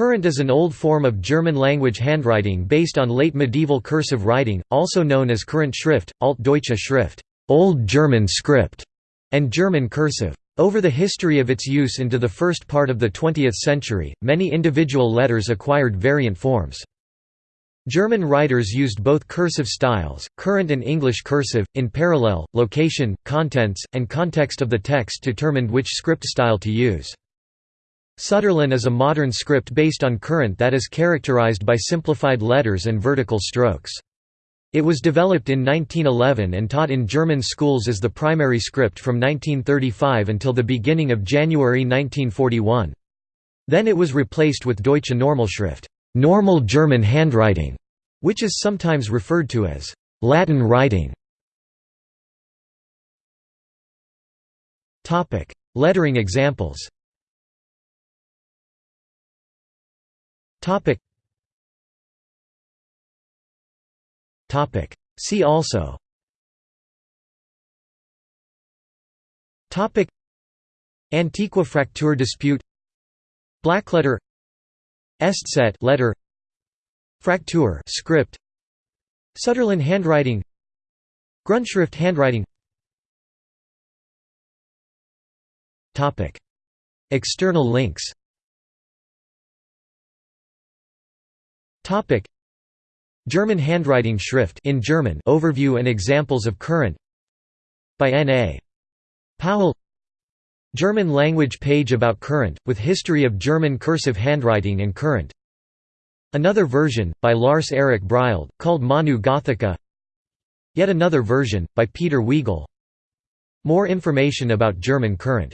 Kurrent is an old form of German-language handwriting based on late medieval cursive writing, also known as Kurrent Schrift, Altdeutsche Schrift Old German script", and German cursive. Over the history of its use into the first part of the 20th century, many individual letters acquired variant forms. German writers used both cursive styles, Kurrent and English cursive, in parallel, location, contents, and context of the text determined which script style to use. Sütterlin is a modern script based on Kurrent that is characterized by simplified letters and vertical strokes. It was developed in 1911 and taught in German schools as the primary script from 1935 until the beginning of January 1941. Then it was replaced with Deutsche Normalschrift normal German handwriting, which is sometimes referred to as Latin writing. Lettering examples Topic. Topic. See also. Topic. Antiqua Fraktur dispute. Blackletter. Eszett letter. Fraktur script. Sütterlin handwriting. Grundschrift handwriting. Topic. External links Topic. German handwriting Schrift in German overview and examples of Kurrent by N.A. Powell. German language page about Kurrent, with history of German cursive handwriting and Kurrent. Another version, by Lars Erik Brild, called Manu Gothica. Yet another version, by Peter Weigel. More information about German Kurrent